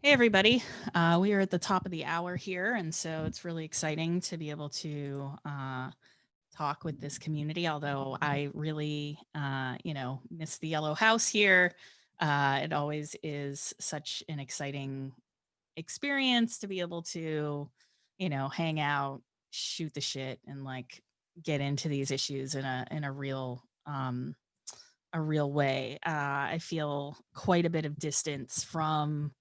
Hey, everybody. Uh, we are at the top of the hour here, and so it's really exciting to be able to uh, talk with this community, although I really, uh, you know, miss the yellow house here. Uh, it always is such an exciting experience to be able to, you know, hang out, shoot the shit, and like get into these issues in a in a real um, a real way. Uh, I feel quite a bit of distance from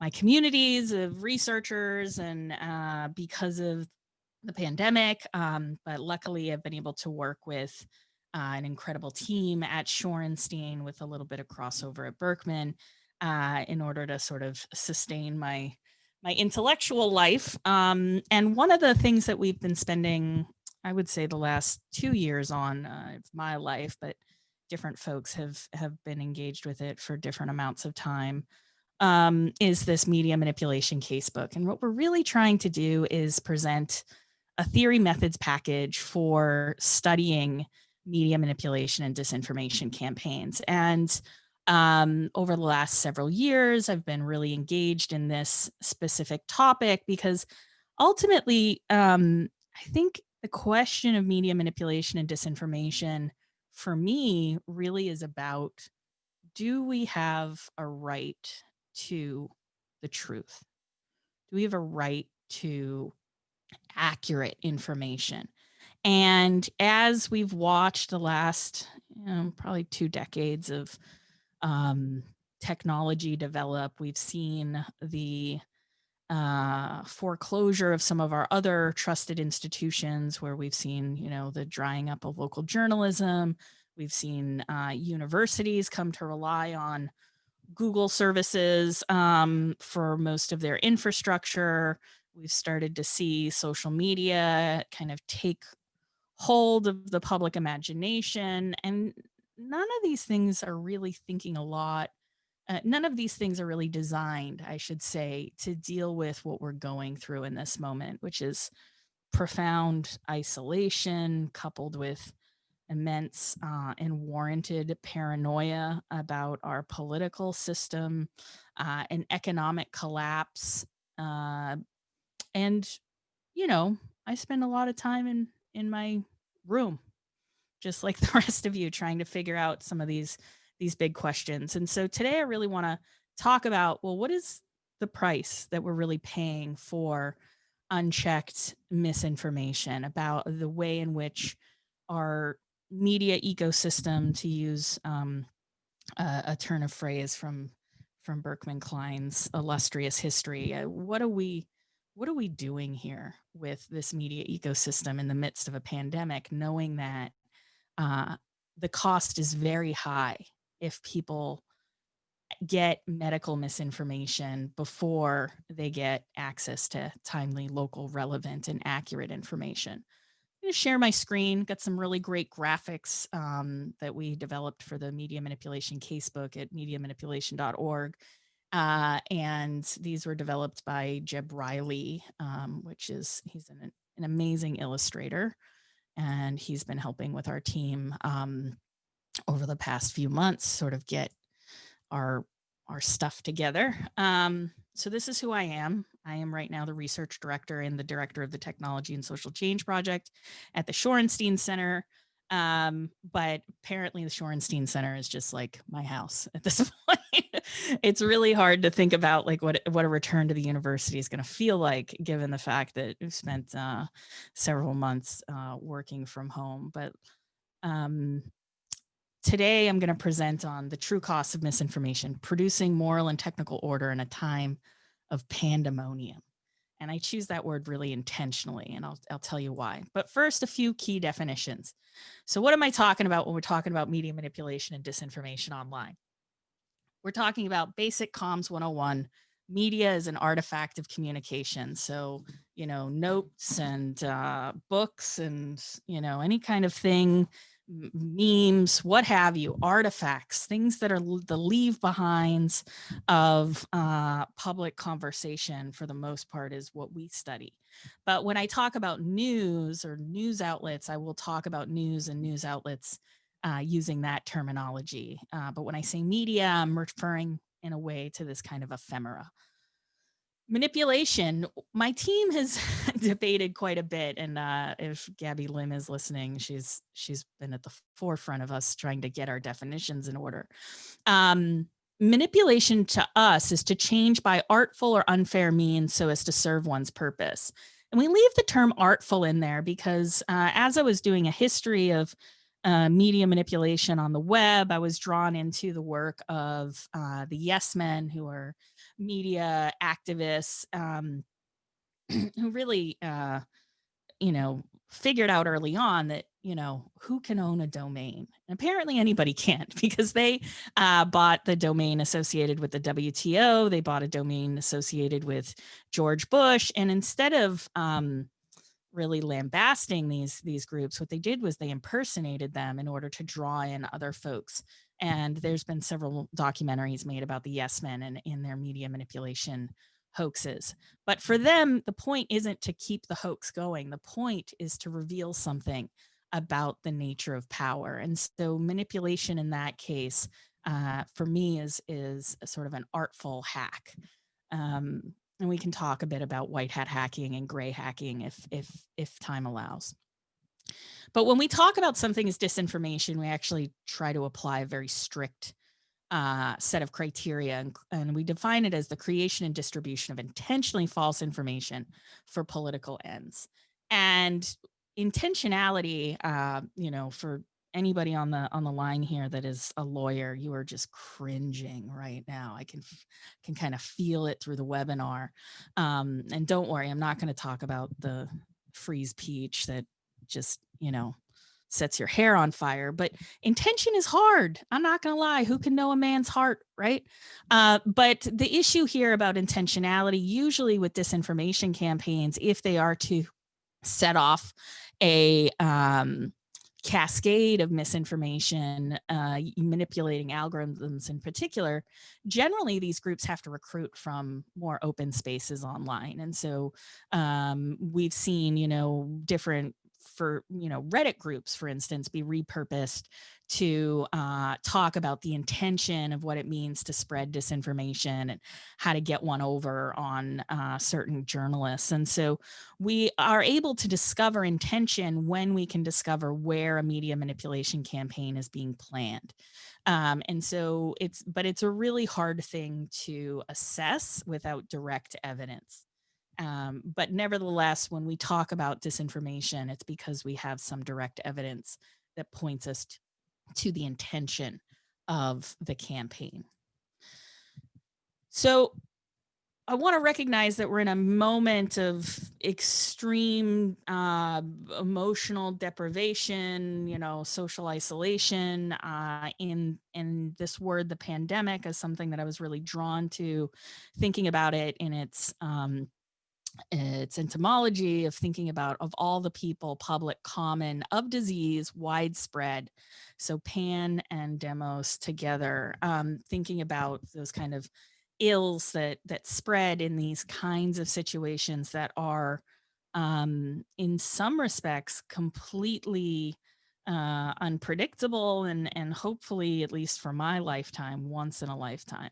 my communities of researchers and uh, because of the pandemic. Um, but luckily, I've been able to work with uh, an incredible team at Shorenstein with a little bit of crossover at Berkman uh, in order to sort of sustain my my intellectual life. Um, and one of the things that we've been spending, I would say, the last two years on uh, my life, but different folks have have been engaged with it for different amounts of time um, is this media manipulation casebook. And what we're really trying to do is present a theory methods package for studying media manipulation and disinformation campaigns. And um, over the last several years, I've been really engaged in this specific topic because ultimately, um, I think the question of media manipulation and disinformation for me really is about do we have a right to the truth? Do we have a right to accurate information? And as we've watched the last you know, probably two decades of um, technology develop, we've seen the uh, foreclosure of some of our other trusted institutions where we've seen, you know, the drying up of local journalism. We've seen uh, universities come to rely on Google services um, for most of their infrastructure. We've started to see social media kind of take hold of the public imagination. And none of these things are really thinking a lot. Uh, none of these things are really designed, I should say, to deal with what we're going through in this moment, which is profound isolation coupled with immense uh, and warranted paranoia about our political system, uh, an economic collapse. Uh, and, you know, I spend a lot of time in, in my room, just like the rest of you, trying to figure out some of these, these big questions. And so today I really want to talk about, well, what is the price that we're really paying for unchecked misinformation about the way in which our media ecosystem, to use um, a, a, turn of phrase from from Berkman Klein's illustrious history. Uh, what are we what are we doing here with this media ecosystem in the midst of a pandemic, knowing that uh, the cost is very high if people get medical misinformation before they get access to timely, local, relevant, and accurate information going to share my screen, got some really great graphics um, that we developed for the media manipulation casebook at mediamanipulation.org. Uh, and these were developed by Jeb Riley, um, which is, he's an, an, amazing illustrator. And he's been helping with our team um, over the past few months, sort of get our, our stuff together. Um, so this is who I am. I am right now the research director and the director of the Technology and Social Change Project at the Shorenstein Center. Um, but apparently the Shorenstein Center is just like my house at this point. it's really hard to think about like what, what a return to the university is going to feel like, given the fact that we've spent uh, several months uh, working from home. But um, today I'm going to present on the true costs of misinformation, producing moral and technical order in a time of pandemonium. And I choose that word really intentionally, and I'll, I'll tell you why. But first, a few key definitions. So what am I talking about when we're talking about media manipulation and disinformation online? We're talking about basic comms 101. Media is an artifact of communication. So, you know, notes and uh, books and, you know, any kind of thing memes, what have you, artifacts, things that are the leave behinds of uh, public conversation for the most part is what we study. But when I talk about news or news outlets, I will talk about news and news outlets uh, using that terminology. Uh, but when I say media, I'm referring in a way to this kind of ephemera manipulation my team has debated quite a bit and uh, if gabby lim is listening she's she's been at the forefront of us trying to get our definitions in order um, manipulation to us is to change by artful or unfair means so as to serve one's purpose and we leave the term artful in there because uh, as i was doing a history of uh, media manipulation on the web. I was drawn into the work of uh, the Yes Men, who are media activists um, who really, uh, you know, figured out early on that, you know, who can own a domain? And apparently anybody can't because they uh, bought the domain associated with the WTO. They bought a domain associated with George Bush. And instead of, um, really lambasting these these groups what they did was they impersonated them in order to draw in other folks and there's been several documentaries made about the yes men and in their media manipulation hoaxes. But for them the point isn't to keep the hoax going. The point is to reveal something about the nature of power. And so manipulation in that case uh, for me is is sort of an artful hack. Um, and we can talk a bit about white hat hacking and gray hacking if if if time allows. But when we talk about something as disinformation, we actually try to apply a very strict uh, set of criteria, and, and, we define it as the creation and distribution of intentionally false information for political ends. And intentionality, uh, you know, for anybody on the on the line here that is a lawyer, you are just cringing right now. I can can kind of feel it through the webinar. Um, and don't worry, I'm not going to talk about the freeze peach that just you know sets your hair on fire but intention is hard i'm not gonna lie who can know a man's heart right uh, but the issue here about intentionality usually with disinformation campaigns if they are to set off a um, cascade of misinformation, uh, manipulating algorithms in particular, generally these groups have to recruit from more open spaces online. And so um, we've seen, you know, different for, you know, Reddit groups, for instance, be repurposed to uh, talk about the intention of what it means to spread disinformation and how to get one over on uh, certain journalists. And so we are able to discover intention when we can discover where a media manipulation campaign is being planned. Um, and so it's, but it's a really hard thing to assess without direct evidence. Um, but nevertheless, when we talk about disinformation, it's because we have some direct evidence that points us to the intention of the campaign. So I want to recognize that we're in a moment of extreme uh, emotional deprivation, you know, social isolation. Uh, in this word, the pandemic, is something that I was really drawn to, thinking about it in its um, its entomology of thinking about of all the people, public, common, of disease, widespread. So pan and demos together, um, thinking about those kind of ills that that spread in these kinds of situations that are um, in some respects completely uh, unpredictable and and hopefully at least for my lifetime once in a lifetime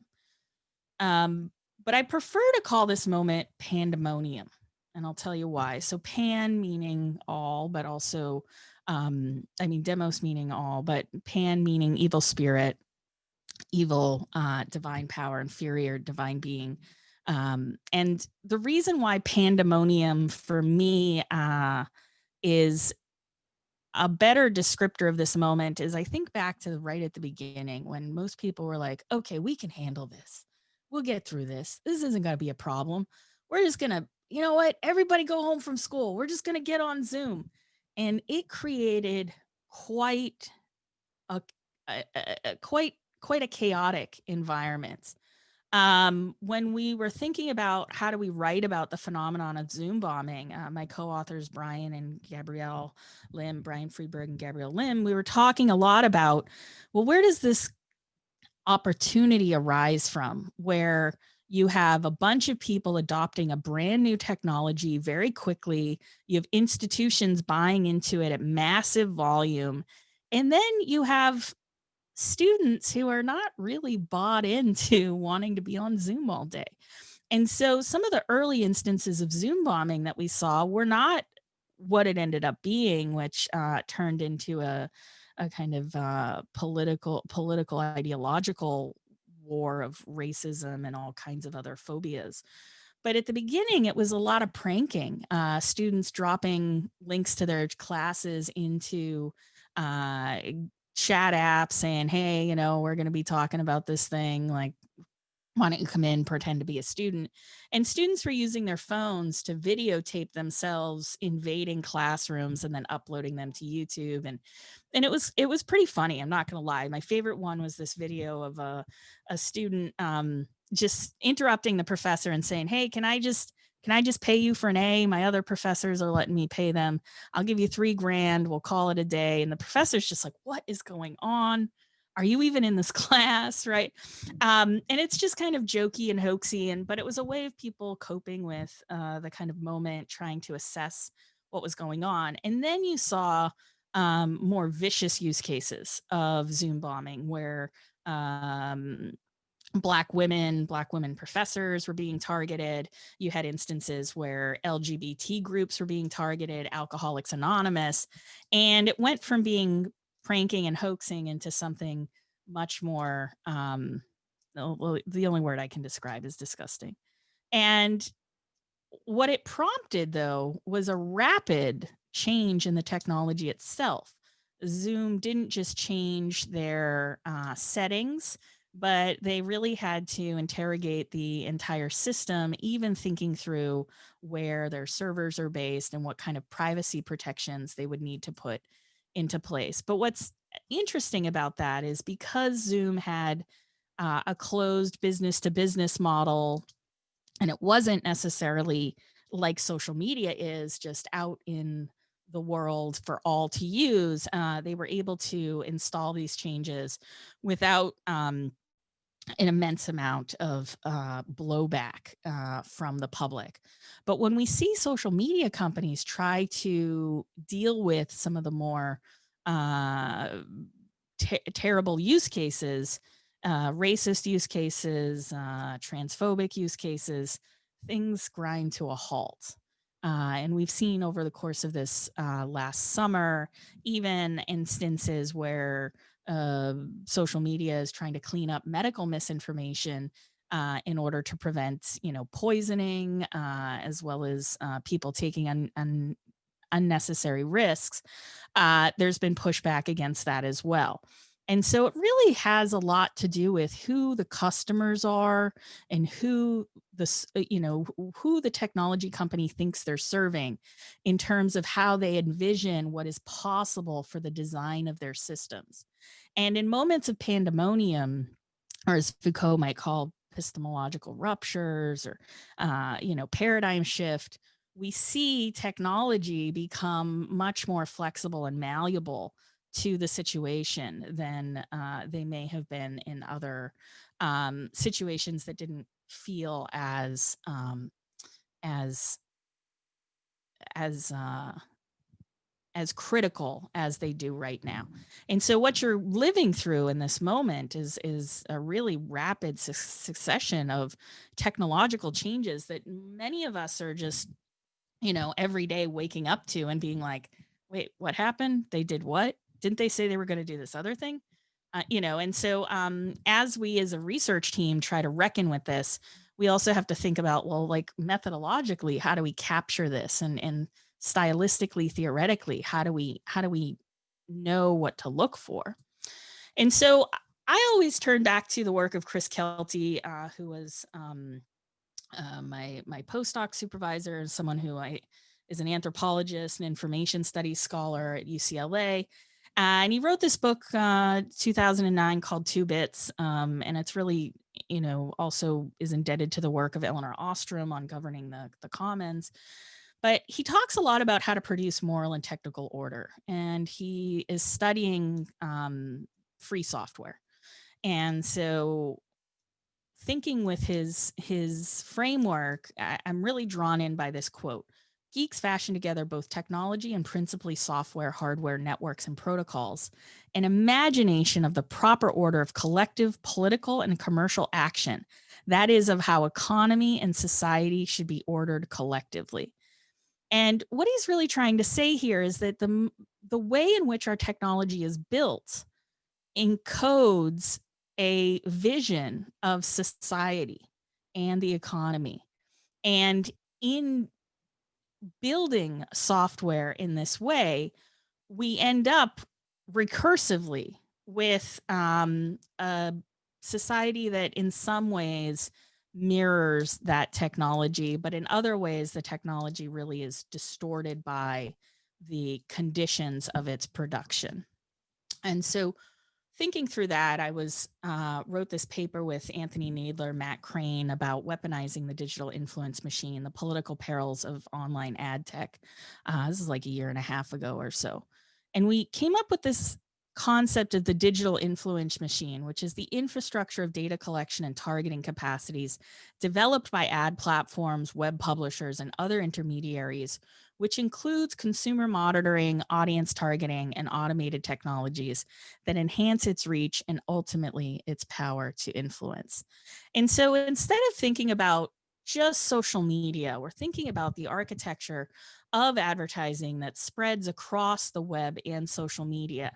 um, but I prefer to call this moment pandemonium. And I'll tell you why. So pan meaning all, but also, um, I mean, demos meaning all, but pan meaning evil spirit, evil, uh, divine power, inferior divine being. Um, and the reason why pandemonium for me uh, is a better descriptor of this moment is I think back to right at the beginning when most people were like, okay, we can handle this we'll get through this. This isn't going to be a problem. We're just going to, you know what? Everybody go home from school. We're just going to get on Zoom. And it created quite a, a, a quite quite a chaotic environment. Um, when we were thinking about how do we write about the phenomenon of Zoom bombing, uh, my co-authors Brian and Gabrielle Lim, Brian Friedberg and Gabrielle Lim, we were talking a lot about, well, where does this opportunity arise from where you have a bunch of people adopting a brand new technology very quickly. You have institutions buying into it at massive volume. And then you have students who are not really bought into wanting to be on Zoom all day. And so some of the early instances of Zoom bombing that we saw were not what it ended up being, which uh, turned into a, a kind of uh, political, political, ideological war of racism and all kinds of other phobias. But at the beginning, it was a lot of pranking, uh, students dropping links to their classes into uh, chat apps saying, hey, you know, we're going to be talking about this thing like why don't you come in, pretend to be a student? And students were using their phones to videotape themselves invading classrooms and then uploading them to YouTube. And and it was it was pretty funny. I'm not gonna lie. My favorite one was this video of a, a student um, just interrupting the professor and saying, hey, can I just can I just pay you for an A? My other professors are letting me pay them. I'll give you three grand. We'll call it a day. And the professor's just like, what is going on? Are you even in this class? Right? Um, and it's just kind of jokey and hoaxy and but it was a way of people coping with uh, the kind of moment trying to assess what was going on. And then you saw um, more vicious use cases of zoom bombing where um, black women black women professors were being targeted. You had instances where lgbt groups were being targeted alcoholics anonymous and it went from being pranking and hoaxing into something much more um the only word I can describe is disgusting. And what it prompted though was a rapid change in the technology itself. Zoom didn't just change their uh, settings, but they really had to interrogate the entire system, even thinking through where their servers are based and what kind of privacy protections they would need to put into place. But what's interesting about that is because Zoom had uh, a closed business to business model, and it wasn't necessarily like social media is just out in the world for all to use, uh, they were able to install these changes without um, an immense amount of uh, blowback uh, from the public. But when we see social media companies try to deal with some of the more uh, ter terrible use cases, uh, racist use cases, uh, transphobic use cases, things grind to a halt. Uh, and we've seen over the course of this last summer, even instances where uh, social media is trying to clean up medical misinformation uh, in order to prevent, you know, poisoning, uh, as well as uh, people taking un, un, unnecessary risks. Uh, there's been pushback against that as well. And so it really has a lot to do with who the customers are and who the, uh, you know, who the technology company thinks they're serving in terms of how they envision what is possible for the design of their systems. And in moments of pandemonium, or as Foucault might call epistemological ruptures or, uh, you know, paradigm shift, we see technology become much more flexible and malleable to the situation than uh, they may have been in other um, situations that didn't feel as um, as as uh, as critical as they do right now. And so what you're living through in this moment is is a really rapid su succession of technological changes that many of us are just you know every day waking up to and being like wait what happened they did what didn't they say they were going to do this other thing? Uh, you know, and so um, as we as a research team try to reckon with this, we also have to think about, well, like methodologically, how do we capture this and, and stylistically, theoretically, how do we, how do we know what to look for? And so I always turn back to the work of Chris Kelty, uh, who was um, uh, my, my postdoc supervisor and someone who I is an anthropologist and information studies scholar at UCLA and he wrote this book, uh, 2009 called Two Bits. Um, and it's really, you know, also is indebted to the work of Elinor Ostrom on governing the, the commons. But he talks a lot about how to produce moral and technical order. And he is studying um, free software. And so thinking with his his framework, I, I'm really drawn in by this quote. Geeks fashion together both technology and principally software, hardware, networks, and protocols, an imagination of the proper order of collective political and commercial action That is of how economy and society should be ordered collectively. And what he's really trying to say here is that the, the way in which our technology is built encodes a vision of society and the economy. And in building software in this way, we end up recursively with um, a society that in some ways mirrors that technology, but in other ways, the technology really is distorted by the conditions of its production. And so thinking through that, I was uh, wrote this paper with Anthony Nadler, Matt Crain about weaponizing the digital influence machine, the political perils of online ad tech. Uh, this is like a year and a half ago or so. And we came up with this concept of the digital influence machine, which is the infrastructure of data collection and targeting capacities developed by ad platforms, web publishers, and other intermediaries, which includes consumer monitoring, audience targeting, and automated technologies that enhance its reach and ultimately its power to influence. And so instead of thinking about just social media, we're thinking about the architecture of advertising that spreads across the web and social media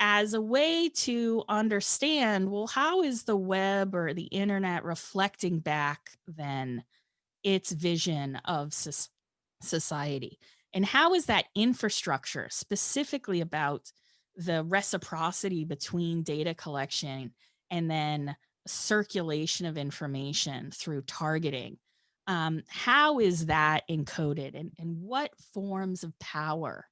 as a way to understand, well, how is the web or the internet reflecting back then its vision of society? And how is that infrastructure specifically about the reciprocity between data collection and then circulation of information through targeting? Um, how is that encoded and, and what forms of power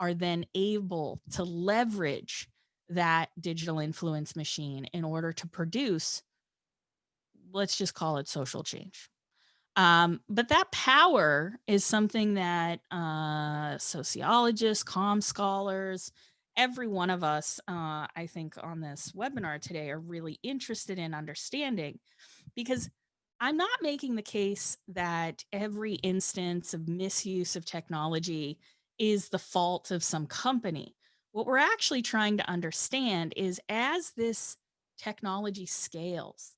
are then able to leverage that digital influence machine in order to produce, let's just call it social change. Um, but that power is something that uh, sociologists, com scholars, every one of us, uh, I think on this webinar today are really interested in understanding because I'm not making the case that every instance of misuse of technology is the fault of some company. What we're actually trying to understand is as this technology scales,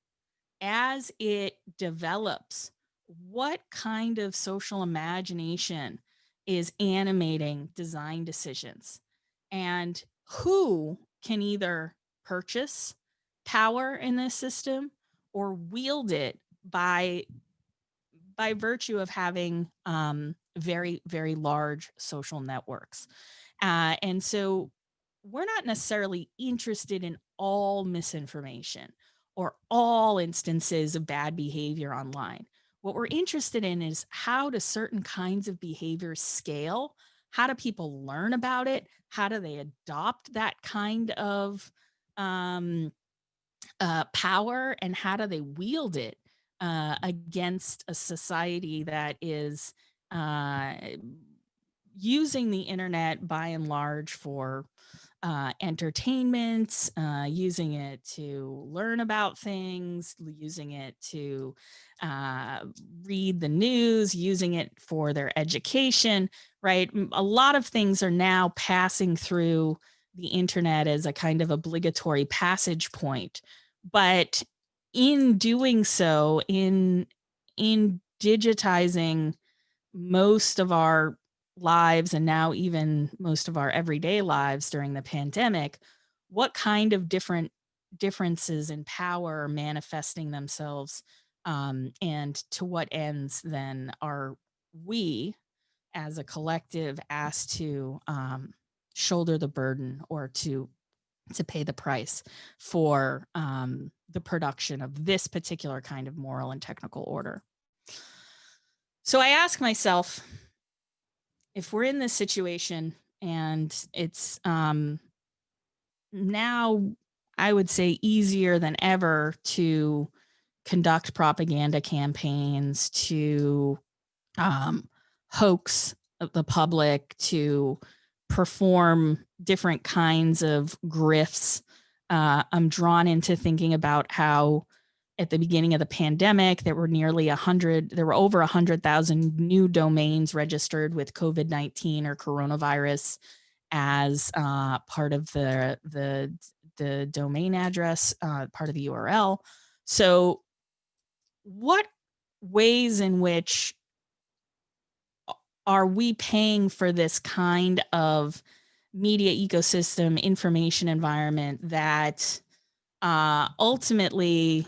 as it develops, what kind of social imagination is animating design decisions and who can either purchase power in this system or wield it by by virtue of having um, very, very large social networks. Uh, and so we're not necessarily interested in all misinformation or all instances of bad behavior online. What we're interested in is how do certain kinds of behaviors scale? How do people learn about it? How do they adopt that kind of um, uh, power and how do they wield it uh, against a society that is uh, using the internet by and large for uh, entertainment, uh, using it to learn about things, using it to uh, read the news, using it for their education, right? A lot of things are now passing through the internet as a kind of obligatory passage point. But in doing so, in, in digitizing most of our lives and now even most of our everyday lives during the pandemic, what kind of different differences in power are manifesting themselves um, and to what ends then are we as a collective asked to um, shoulder the burden or to to pay the price for um, the production of this particular kind of moral and technical order. So I ask myself, if we're in this situation and it's um, now, I would say easier than ever to conduct propaganda campaigns, to um, hoax the public, to perform different kinds of grifts. Uh, I'm drawn into thinking about how at the beginning of the pandemic, there were nearly 100, there were over 100,000 new domains registered with COVID-19 or coronavirus as uh, part of the, the, the domain address, uh, part of the URL. So what ways in which are we paying for this kind of media ecosystem information environment that uh, ultimately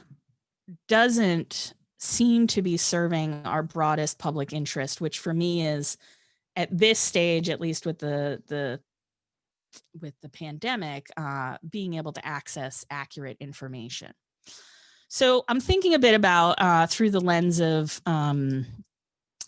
doesn't seem to be serving our broadest public interest, which for me is at this stage, at least with the the with the pandemic, uh, being able to access accurate information. So I'm thinking a bit about uh, through the lens of um,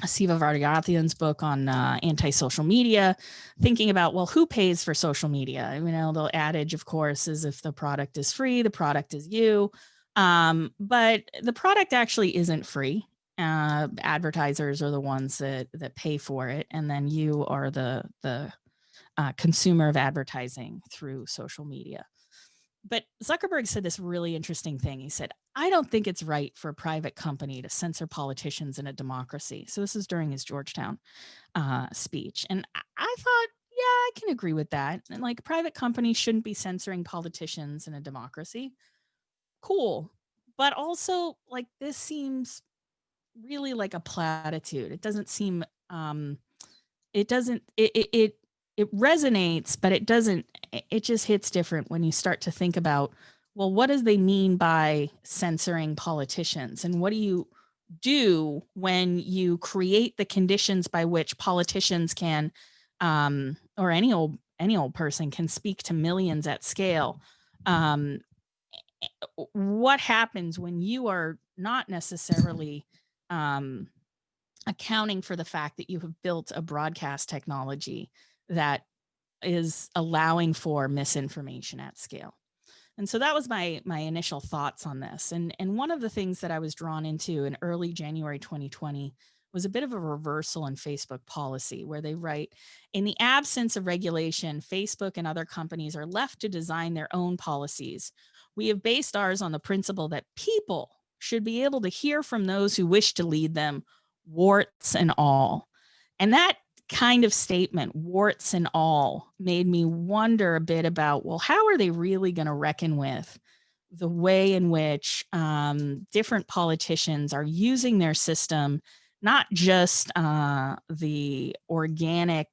Siva Vaidhyanathan's book on uh, anti-social media, thinking about, well, who pays for social media? You know, the adage, of course, is if the product is free, the product is you. Um, but the product actually isn't free. Uh, advertisers are the ones that that pay for it, and then you are the the uh, consumer of advertising through social media. But Zuckerberg said this really interesting thing. He said, I don't think it's right for a private company to censor politicians in a democracy. So this is during his Georgetown uh, speech. And I thought, yeah, I can agree with that. And like private companies shouldn't be censoring politicians in a democracy. Cool. But also like this seems really like a platitude. It doesn't seem, um, it doesn't, it, it, it resonates, but it doesn't, it just hits different when you start to think about, well, what does they mean by censoring politicians? And what do you do when you create the conditions by which politicians can, um, or any old, any old person can speak to millions at scale? Um, what happens when you are not necessarily um, accounting for the fact that you have built a broadcast technology that is allowing for misinformation at scale. And so that was my my initial thoughts on this. And, and one of the things that I was drawn into in early January 2020 was a bit of a reversal in Facebook policy where they write, in the absence of regulation, Facebook and other companies are left to design their own policies. We have based ours on the principle that people should be able to hear from those who wish to lead them, warts and all. And that kind of statement, warts and all, made me wonder a bit about, well, how are they really going to reckon with the way in which um, different politicians are using their system, not just uh, the organic,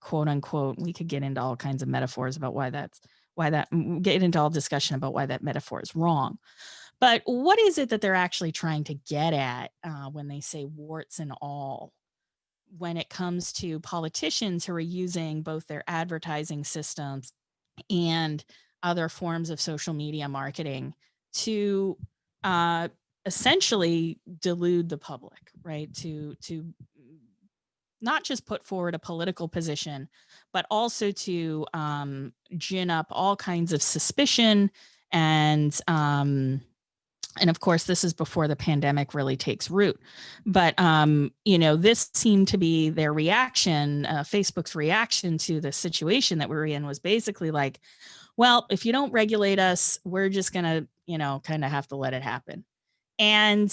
quote unquote, we could get into all kinds of metaphors about why that's, why that, get into all discussion about why that metaphor is wrong. But what is it that they're actually trying to get at uh, when they say warts and all? when it comes to politicians who are using both their advertising systems and other forms of social media marketing to uh, essentially delude the public, right? To, to not just put forward a political position, but also to um, gin up all kinds of suspicion and um, and of course, this is before the pandemic really takes root. But, um, you know, this seemed to be their reaction, uh, Facebook's reaction to the situation that we were in was basically like, well, if you don't regulate us, we're just going to, you know, kind of have to let it happen. And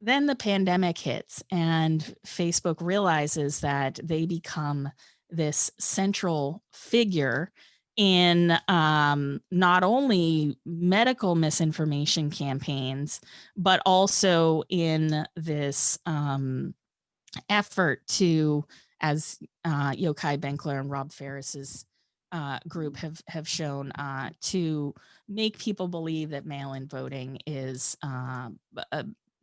then the pandemic hits and Facebook realizes that they become this central figure in um, not only medical misinformation campaigns, but also in this um, effort to, as uh, Yochai Benkler and Rob Faris's uh, group have have shown, uh, to make people believe that mail-in voting is uh,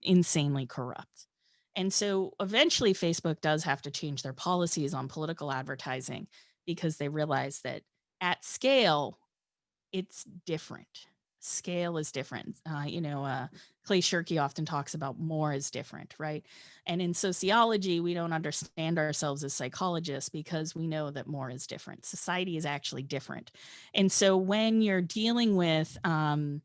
insanely corrupt. And so eventually Facebook does have to change their policies on political advertising because they realize that at scale, it's different. Scale is different. Uh, you know, uh, Clay Shirky often talks about more is different, right? And in sociology, we don't understand ourselves as psychologists because we know that more is different. Society is actually different. And so when you're dealing with um,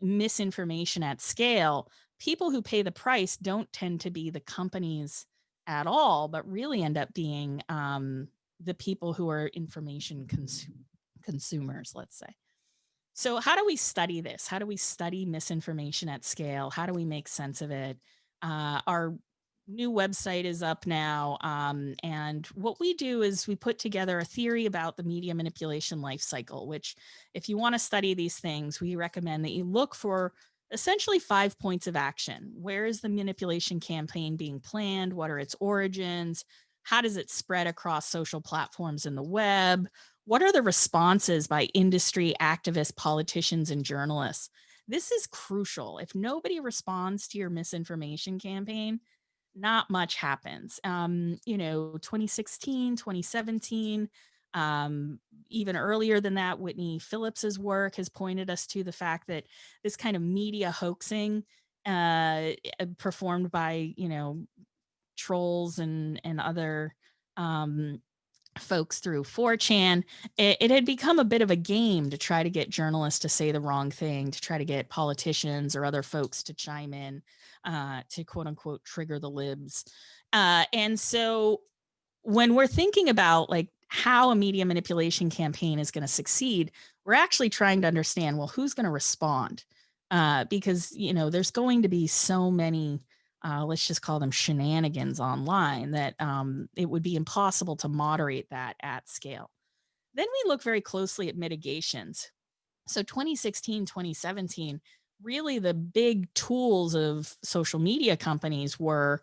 misinformation at scale, people who pay the price don't tend to be the companies at all, but really end up being um, the people who are information cons consumers, let's say. So how do we study this? How do we study misinformation at scale? How do we make sense of it? Uh, our new website is up now. Um, and what we do is we put together a theory about the media manipulation life cycle, which if you want to study these things, we recommend that you look for essentially five points of action. Where is the manipulation campaign being planned? What are its origins? How does it spread across social platforms in the web? What are the responses by industry, activists, politicians, and journalists? This is crucial. If nobody responds to your misinformation campaign, not much happens. Um, you know, 2016, 2017, um, even earlier than that, Whitney Phillips's work has pointed us to the fact that this kind of media hoaxing uh, eh, performed by, you know, trolls and, and other um, folks through 4chan, it, it, had become a bit of a game to try to get journalists to say the wrong thing, to try to get politicians or other folks to chime in, uh, to quote unquote trigger the libs. Uh, and so when we're thinking about like how a media manipulation campaign is going to succeed, we're actually trying to understand, well, who's going to respond? Uh, because, you know, there's going to be so many, uh, let's just call them shenanigans online that um, it would be impossible to moderate that at scale. Then we look very closely at mitigations. So 2016, 2017, really the big tools of social media companies were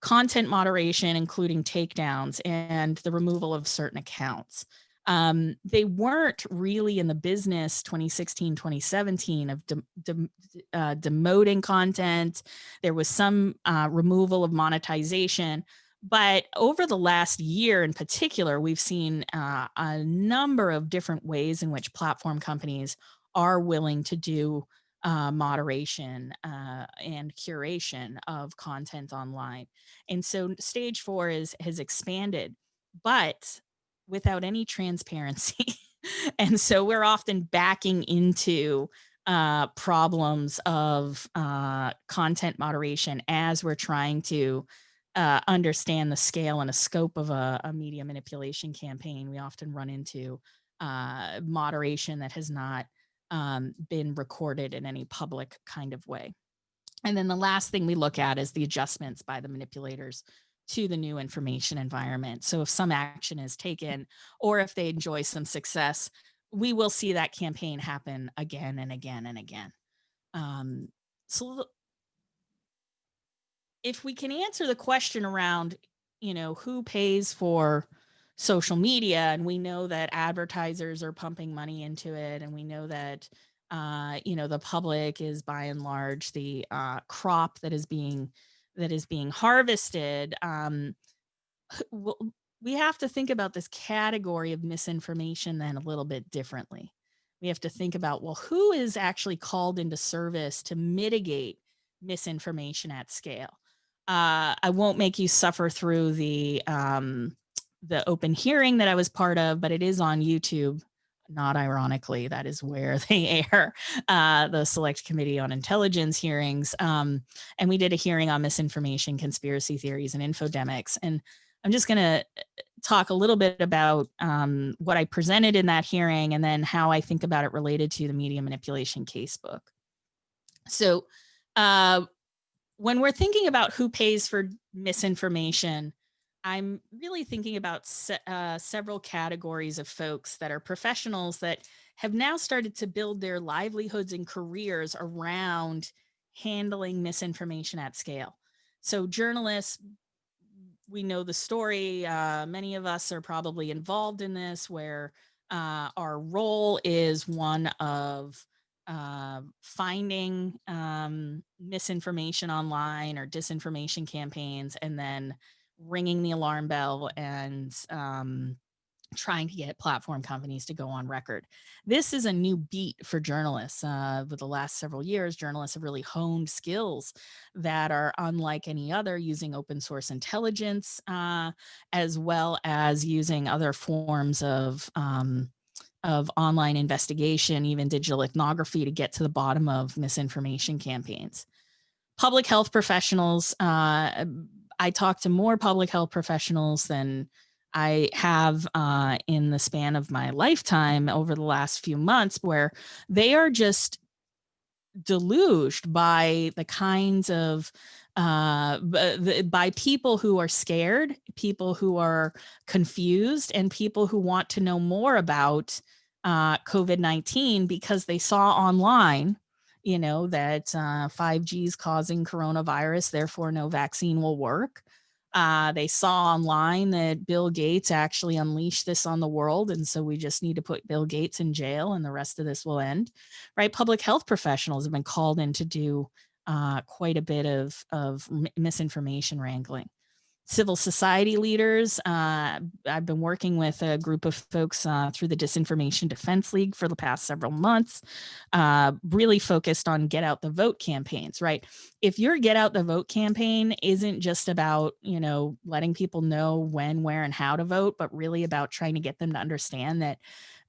content moderation, including takedowns and the removal of certain accounts. Um, they weren't really in the business 2016, 2017 of de de uh, demoting content. There was some uh, removal of monetization. But over the last year in particular, we've seen uh, a number of different ways in which platform companies are willing to do uh, moderation uh, and curation of content online. And so stage four is has expanded, but without any transparency. and so we're often backing into uh, problems of uh, content moderation as we're trying to uh, understand the scale and a scope of a, a, media manipulation campaign. We often run into uh, moderation that has not um, been recorded in any public kind of way. And then the last thing we look at is the adjustments by the manipulators to the new information environment. So if some action is taken or if they enjoy some success, we will see that campaign happen again and again and again. Um, so if we can answer the question around, you know, who pays for social media and we know that advertisers are pumping money into it and we know that uh, you know the public is by and large the uh, crop that is being that is being harvested um, we have to think about this category of misinformation then a little bit differently. We have to think about well who is actually called into service to mitigate misinformation at scale? Uh, I won't make you suffer through the um, the open hearing that I was part of, but it is on YouTube. Not ironically, that is where they air uh, the Select Committee on Intelligence hearings. Um, and we did a hearing on misinformation, conspiracy theories, and infodemics. And I'm just going to uh, talk a little bit about um, what I presented in that hearing and then how I think about it related to the media manipulation casebook. So uh, when we're thinking about who pays for misinformation, I'm really thinking about se uh, several categories of folks that are professionals that have now started to build their livelihoods and careers around handling misinformation at scale. So journalists, we know the story. Uh, many of us are probably involved in this where uh, our role is one of uh, finding um, misinformation online or disinformation campaigns and then ringing the alarm bell and um, trying to get platform companies to go on record. This is a new beat for journalists. Uh, the last several years, journalists have really honed skills that are unlike any other using open source intelligence, uh, as well as using other forms of um, of online investigation, even digital ethnography to get to the bottom of misinformation campaigns. Public health professionals uh, I talk to more public health professionals than I have uh, in the span of my lifetime over the last few months where they are just deluged by the kinds of uh, by people who are scared, people who are confused, and people who want to know more about uh, COVID-19 because they saw online you know, that uh, 5G is causing coronavirus, therefore no vaccine will work. Uh, they saw online that Bill Gates actually unleashed this on the world. And so we just need to put Bill Gates in jail and the rest of this will end, right? Public health professionals have been called in to do uh, quite a bit of, of misinformation wrangling civil society leaders. Uh, I've been working with a group of folks uh, through the Disinformation Defense League for the past several months, uh, really focused on get out the vote campaigns, right? If your get out the vote campaign isn't just about, you know, letting people know when, where, and how to vote, but really about trying to get them to understand that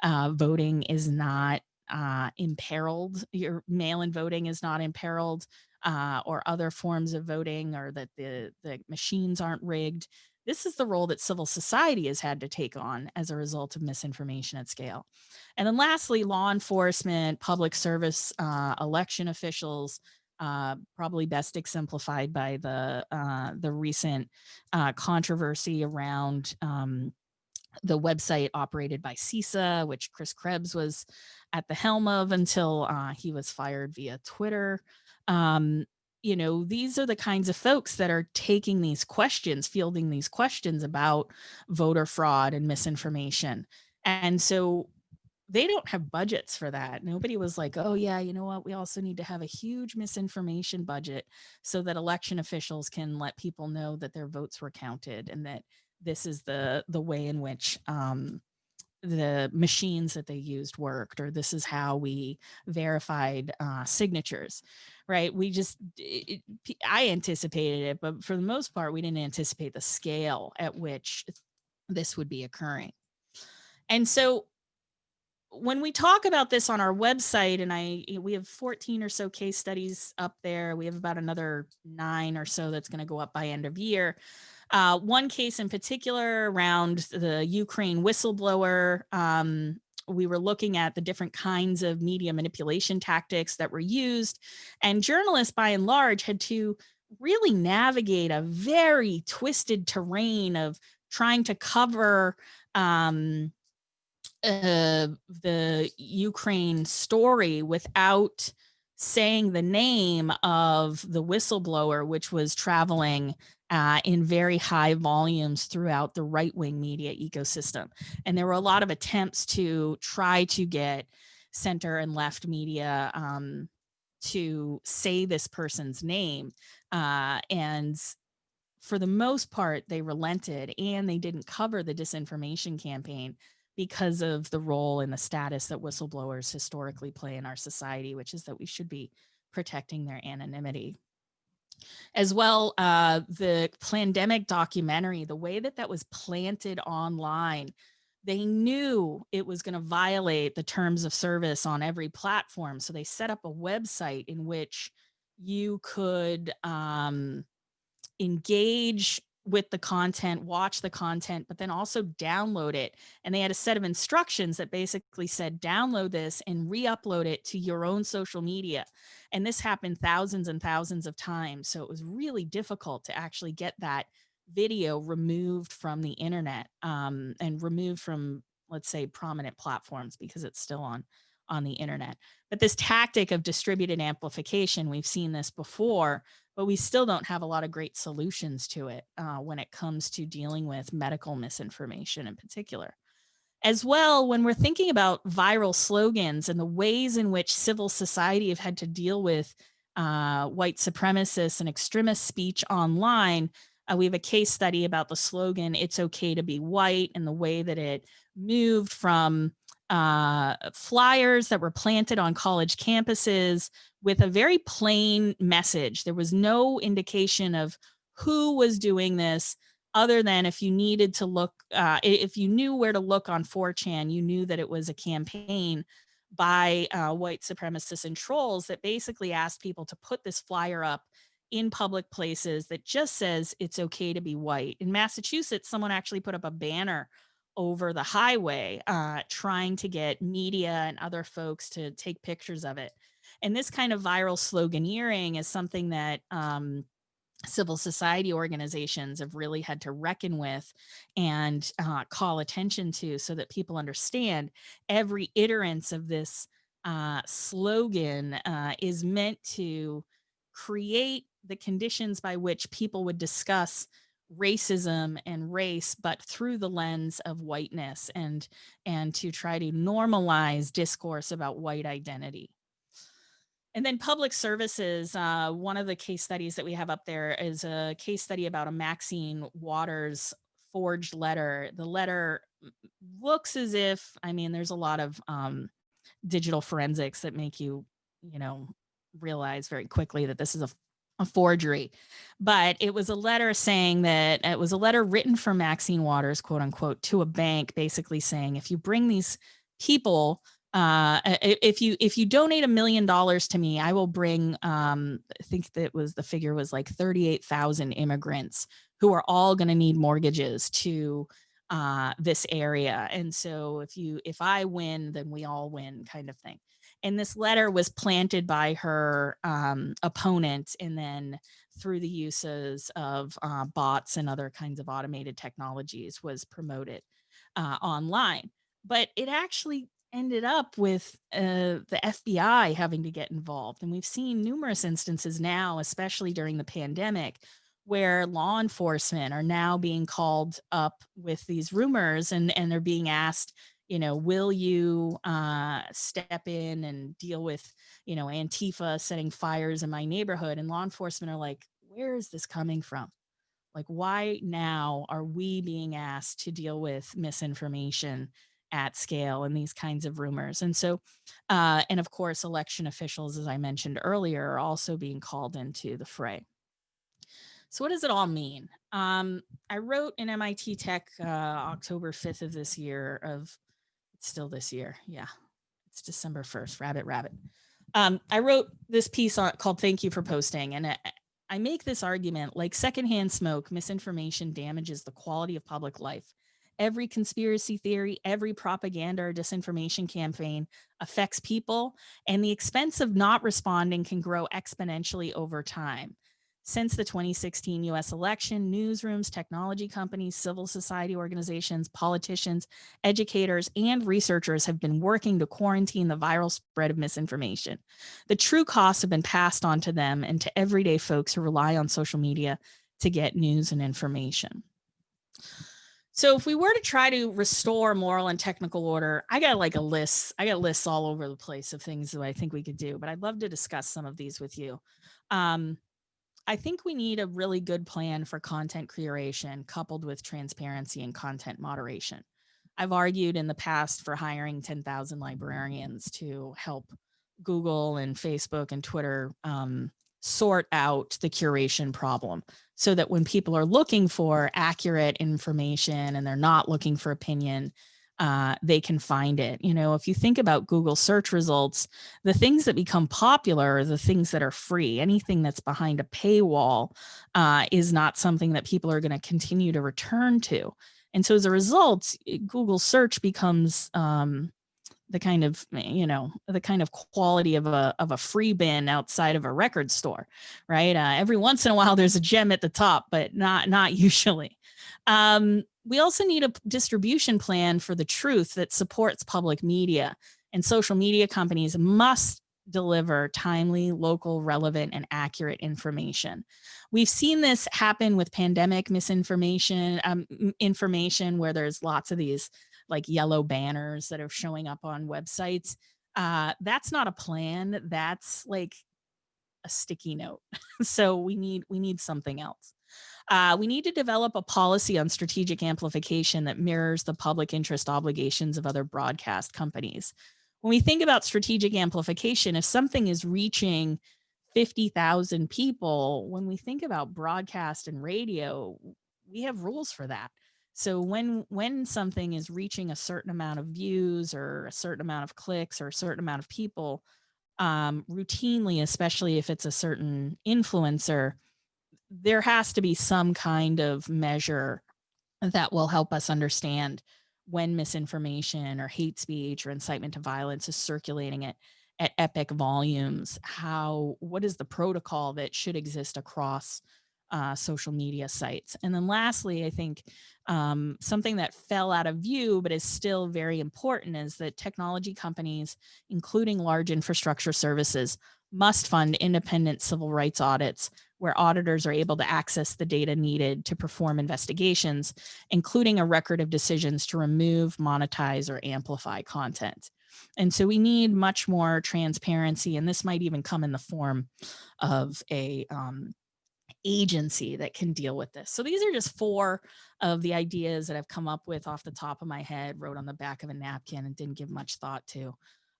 uh, voting is not uh, imperiled, your mail-in voting is not imperiled, uh, or other forms of voting or that the, the machines aren't rigged. This is the role that civil society has had to take on as a result of misinformation at scale. And then lastly, law enforcement, public service, uh, election officials, uh, probably best exemplified by the uh, the recent uh, controversy around um, the website operated by CISA, which Chris Krebs was at the helm of until uh, he was fired via Twitter um, you know, these are the kinds of folks that are taking these questions, fielding these questions about voter fraud and misinformation. And so they don't have budgets for that. Nobody was like, oh yeah, you know what? We also need to have a huge misinformation budget so that election officials can let people know that their votes were counted and that this is the the way in which um, the machines that they used worked, or this is how we verified uh, signatures, right? We just, it, I anticipated it, but for the most part, we didn't anticipate the scale at which this would be occurring. And so when we talk about this on our website and I we have 14 or so case studies up there we have about another nine or so that's going to go up by end of year uh, one case in particular around the Ukraine whistleblower, um, we were looking at the different kinds of media manipulation tactics that were used. And journalists, by and large, had to really navigate a very twisted terrain of trying to cover um, uh, the Ukraine story without saying the name of the whistleblower, which was traveling uh, in very high volumes throughout the right-wing media ecosystem. And there were a lot of attempts to try to get center and left media um, to say this person's name. Uh, and for the most part, they relented and they didn't cover the disinformation campaign because of the role and the status that whistleblowers historically play in our society, which is that we should be protecting their anonymity. As well, uh, the pandemic documentary, the way that that was planted online, they knew it was going to violate the terms of service on every platform. So they set up a website in which you could um, engage with the content, watch the content, but then also download it. And they had a set of instructions that basically said, download this and re-upload it to your own social media. And this happened thousands and thousands of times. So it was really difficult to actually get that video removed from the internet um, and removed from, let's say, prominent platforms because it's still on on the internet. But this tactic of distributed amplification, we've seen this before, but we still don't have a lot of great solutions to it uh, when it comes to dealing with medical misinformation in particular. As well, when we're thinking about viral slogans and the ways in which civil society have had to deal with uh, white supremacists and extremist speech online, uh, we have a case study about the slogan, it's okay to be white and the way that it moved from uh, flyers that were planted on college campuses with a very plain message. There was no indication of who was doing this other than if you needed to look, uh, if you knew where to look on 4chan, you knew that it was a campaign by uh, white supremacists and trolls that basically asked people to put this flyer up in public places that just says it's okay to be white. In Massachusetts, someone actually put up a banner over the highway uh, trying to get media and other folks to take pictures of it. And this kind of viral sloganeering is something that um, civil society organizations have really had to reckon with and uh, call attention to so that people understand every iterance of this uh, slogan uh, is meant to create the conditions by which people would discuss racism and race but through the lens of whiteness and and to try to normalize discourse about white identity. And then public services uh, one of the case studies that we have up there is a case study about a maxine waters forged letter. The letter looks as if i mean there's a lot of um, digital forensics that make you you know realize very quickly that this is a a forgery, but it was a letter saying that it was a letter written from Maxine Waters, quote unquote, to a bank, basically saying, if you bring these people, uh, if you if you donate a million dollars to me, I will bring, um, I think that was the figure was like 38,000 immigrants who are all going to need mortgages to uh, this area. And so if you if I win, then we all win kind of thing and this letter was planted by her um, opponent and then through the uses of uh, bots and other kinds of automated technologies was promoted uh, online but it actually ended up with uh, the FBI having to get involved. And we've seen numerous instances now, especially during the pandemic, where law enforcement are now being called up with these rumors and, and they're being asked you know, will you uh, step in and deal with, you know, Antifa setting fires in my neighborhood? And law enforcement are like, where is this coming from? Like, why now are we being asked to deal with misinformation at scale and these kinds of rumors? And so, uh, and of course, election officials, as I mentioned earlier, are also being called into the fray. So what does it all mean? Um, I wrote in MIT Tech uh, October 5th of this year of still this year. Yeah. It's December 1st, rabbit, rabbit. Um, I wrote this piece on, called Thank You for Posting. And I, I make this argument like secondhand smoke, misinformation damages the quality of public life. Every conspiracy theory, every propaganda or disinformation campaign affects people, and the expense of not responding can grow exponentially over time. Since the 2016 US election, newsrooms, technology companies, civil society organizations, politicians, educators, and researchers have been working to quarantine the viral spread of misinformation. The true costs have been passed on to them and to everyday folks who rely on social media to get news and information. So if we were to try to restore moral and technical order, I got like a list, I got lists all over the place of things that I think we could do, but I'd love to discuss some of these with you. Um, I think we need a really good plan for content curation coupled with transparency and content moderation. I've argued in the past for hiring 10,000 librarians to help Google and Facebook and Twitter um, sort out the curation problem so that when people are looking for accurate information and they're not looking for opinion, uh, they can find it. You know, if you think about Google search results, the things that become popular are the things that are free. Anything that's behind a paywall uh, is not something that people are going to continue to return to. And so as a result, Google search becomes um, the kind of, you know, the kind of quality of a, of a free bin outside of a record store, right? Uh, every once in a while, there's a gem at the top, but not, not usually. Um, we also need a distribution plan for the truth that supports public media and social media companies must deliver timely, local, relevant, and accurate information. We've seen this happen with pandemic misinformation, um, information where there's lots of these like yellow banners that are showing up on websites. Uh, that's not a plan. That's like a sticky note. so we need we need something else. Uh, we need to develop a policy on strategic amplification that mirrors the public interest obligations of other broadcast companies. When we think about strategic amplification, if something is reaching 50,000 people, when we think about broadcast and radio, we have rules for that. So when when something is reaching a certain amount of views or a certain amount of clicks or a certain amount of people, um, routinely, especially if it's a certain influencer, there has to be some kind of measure that will help us understand when misinformation or hate speech or incitement to violence is circulating at, at epic volumes, how, what is the protocol that should exist across uh, social media sites. And then lastly, I think um, something that fell out of view, but is still very important is that technology companies, including large infrastructure services, must fund independent civil rights audits where auditors are able to access the data needed to perform investigations, including a record of decisions to remove, monetize, or amplify content. And so we need much more transparency, and this might even come in the form of a um, agency that can deal with this. So these are just four of the ideas that I've come up with off the top of my head, wrote on the back of a napkin and didn't give much thought to.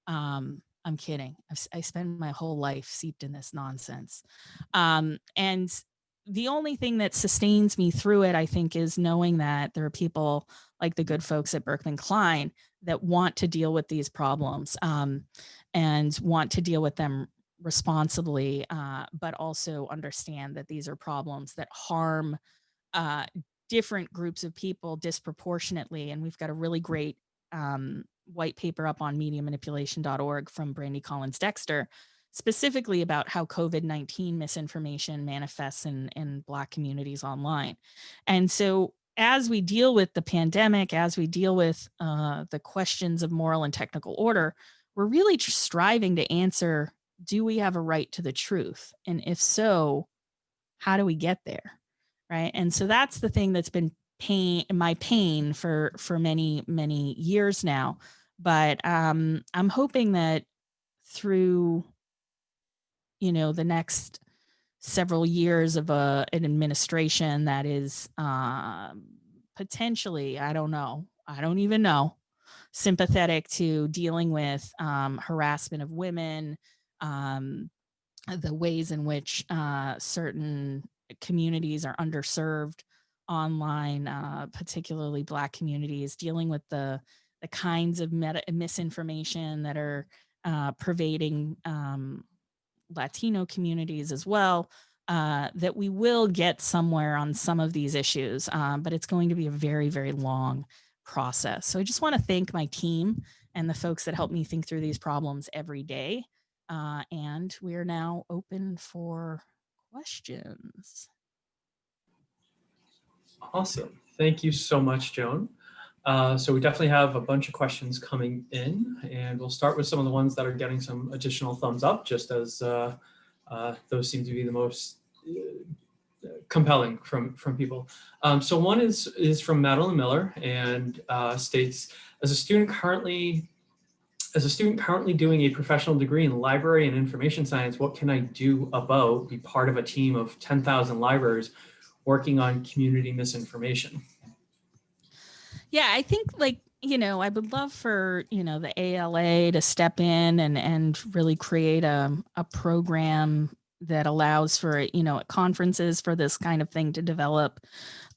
Um, I'm kidding. I've, I spend my whole life seeped in this nonsense. Um, and the only thing that sustains me through it, I think, is knowing that there are people like the good folks at Berkman Klein that want to deal with these problems um, and want to deal with them responsibly, uh, but also understand that these are problems that harm uh, different groups of people disproportionately. And we've got a really great um, white paper up on mediamanipulation.org from Brandi Collins-Dexter, specifically about how COVID-19 misinformation manifests in, in Black communities online. And so as we deal with the pandemic, as we deal with uh, the questions of moral and technical order, we're really striving to answer, do we have a right to the truth? And if so, how do we get there? Right. And so that's the thing that's been pain, my pain for, for many, many years now. But um, I'm hoping that through, you know, the next several years of a, an administration that is uh, potentially, I don't know, I don't even know, sympathetic to dealing with um, harassment of women, um, the ways in which uh, certain communities are underserved online, uh, particularly Black communities, dealing with the the kinds of meta misinformation that are uh, pervading um, Latino communities as well, uh, that we will get somewhere on some of these issues, um, but it's going to be a very, very long process. So I just want to thank my team and the folks that help me think through these problems every day. Uh, and we are now open for questions. Awesome. Thank you so much, Joan. Uh, so we definitely have a bunch of questions coming in and we'll start with some of the ones that are getting some additional thumbs up just as uh, uh, those seem to be the most uh, compelling from, from people. Um, so one is, is from Madeline Miller and uh, states, as a student currently as a student currently doing a professional degree in library and information science, what can I do about be part of a team of 10,000 libraries working on community misinformation? Yeah, I think like, you know, I would love for, you know, the ALA to step in and and really create a, a program that allows for, you know, at conferences for this kind of thing to develop.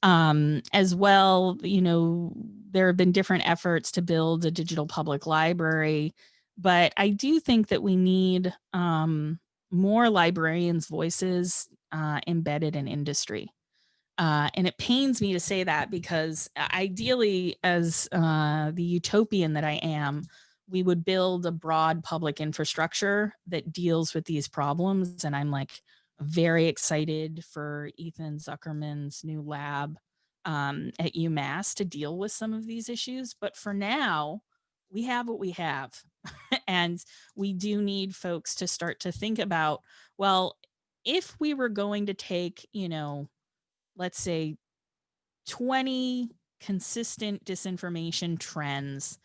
Um, as well, you know, there have been different efforts to build a digital public library, but I do think that we need um, more librarians' voices uh, embedded in industry. Uh, and it pains me to say that because uh, ideally, as uh, the utopian that I am, we would build a broad public infrastructure that deals with these problems. And I'm like very excited for Ethan Zuckerman's new lab um, at UMass to deal with some of these issues. But for now, we have what we have. and we do need folks to start to think about, well, if we were going to take, you know, let's say 20 consistent disinformation trends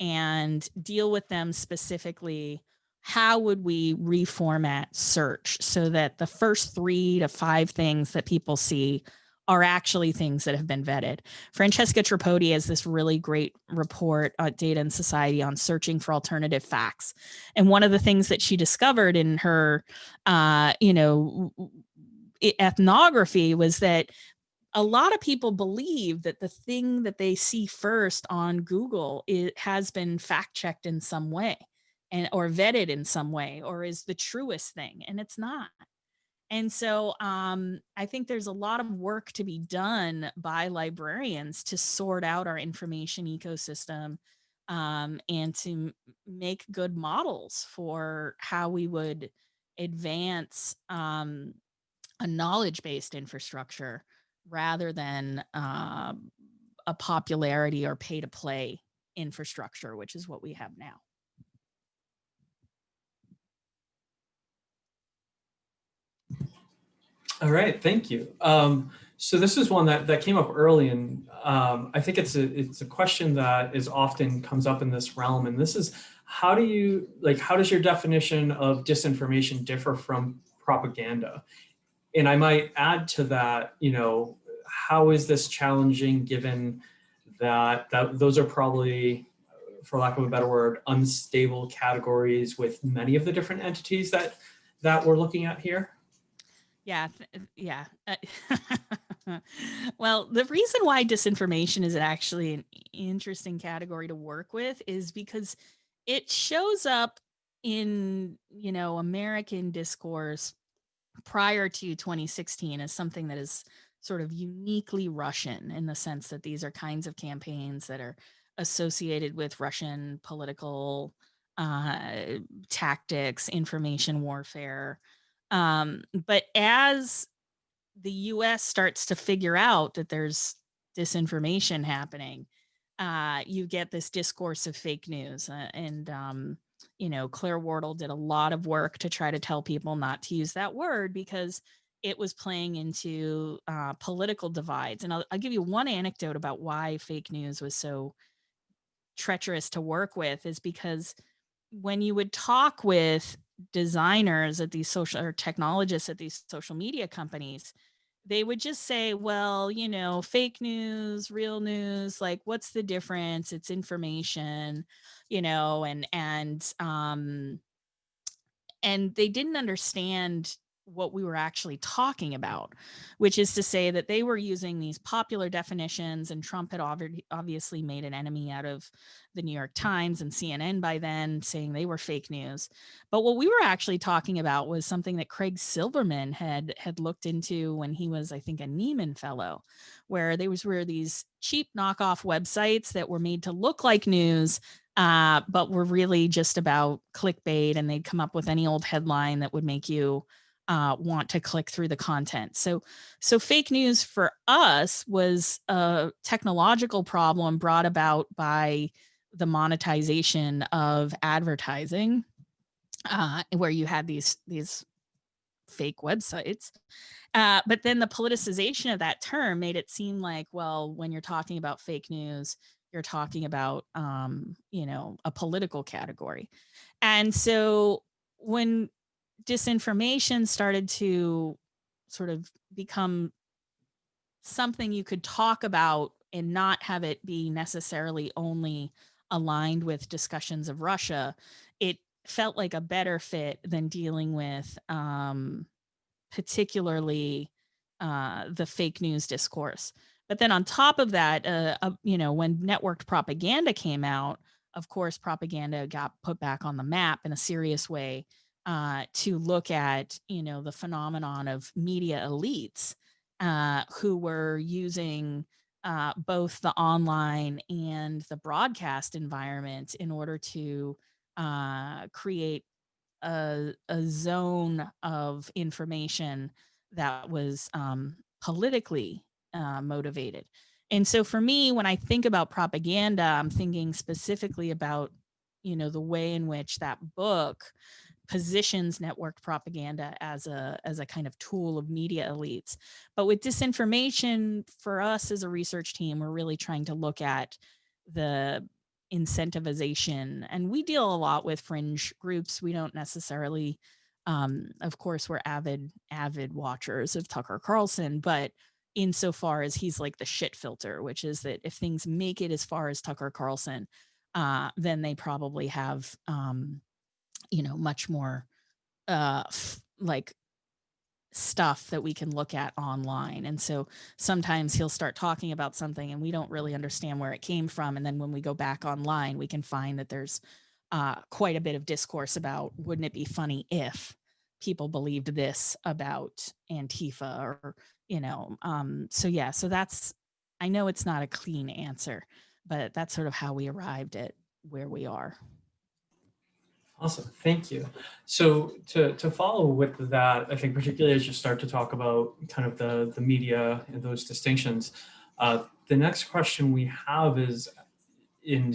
and deal with them specifically how would we reformat search so that the first three to five things that people see are actually things that have been vetted. Francesca Tripodi has this really great report at Data and Society on searching for alternative facts. And one of the things that she discovered in her, uh, you know, ethnography was that a lot of people believe that the thing that they see first on Google it has been fact checked in some way and or vetted in some way or is the truest thing and it's not. And so um, I think there's a lot of work to be done by librarians to sort out our information ecosystem um, and to make good models for how we would advance um, a knowledge-based infrastructure rather than uh, a popularity or pay-to-play infrastructure, which is what we have now. All right, thank you. Um, so this is one that, that came up early and um, I think it's a, it's a question that is often comes up in this realm. And this is how do you, like, how does your definition of disinformation differ from propaganda? And I might add to that, you know, how is this challenging given that, that those are probably, for lack of a better word, unstable categories with many of the different entities that, that we're looking at here? Yeah, yeah. Well, the reason why disinformation is actually an interesting category to work with is because it shows up in, you know, American discourse prior to 2016 is something that is sort of uniquely Russian in the sense that these are kinds of campaigns that are associated with Russian political uh, tactics, information warfare, um, but as the US starts to figure out that there's disinformation happening, uh, you get this discourse of fake news. Uh, and, um, you know, Claire Wardle did a lot of work to try to tell people not to use that word because it was playing into uh, political divides. And I'll, I'll give you one anecdote about why fake news was so treacherous to work with is because when you would talk with designers at these social or technologists at these social media companies, they would just say, well, you know, fake news, real news, like what's the difference? It's information, you know, and and um and they didn't understand what we were actually talking about, which is to say that they were using these popular definitions and Trump had obviously made an enemy out of the New York Times and CNN by then saying they were fake news. But what we were actually talking about was something that Craig Silverman had had looked into when he was, I think, a Nieman fellow, where there was were these cheap knockoff websites that were made to look like news uh, but were really just about clickbait and they'd come up with any old headline that would make you uh, want to click through the content. So, so fake news for us was a technological problem brought about by the monetization of advertising, uh, where you had these these fake websites. Uh, but then the politicization of that term made it seem like, well, when you're talking about fake news, you're talking about, um, you know, a political category. And so when disinformation started to sort of become something you could talk about and not have it be necessarily only aligned with discussions of Russia, it felt like a better fit than dealing with um, particularly uh, the fake news discourse. But then on top of that, uh, uh, you know, when networked propaganda came out, of course, propaganda got put back on the map in a serious way uh, to look at, you know, the phenomenon of media elites uh, who were using uh, both the online and the broadcast environment in order to uh, create a, a, zone of information that was um, politically uh, motivated. And so for me, when I think about propaganda, I'm thinking specifically about, you know, the way in which that book positions networked propaganda as a as a kind of tool of media elites. But with disinformation, for us as a research team, we're really trying to look at the incentivization. And we deal a lot with fringe groups. We don't necessarily, um, of course, we're avid, avid watchers of Tucker Carlson, but insofar as he's like the shit filter, which is that if things make it as far as Tucker Carlson, uh, then they probably have um, you know, much more uh, like stuff that we can look at online. And so sometimes he'll start talking about something and we don't really understand where it came from. And then when we go back online, we can find that there's uh, quite a bit of discourse about wouldn't it be funny if people believed this about Antifa or, you know, um, so yeah, so that's, I know it's not a clean answer, but that's sort of how we arrived at where we are. Awesome, thank you. So to, to follow with that, I think particularly as you start to talk about kind of the, the media and those distinctions, uh, the next question we have is, in,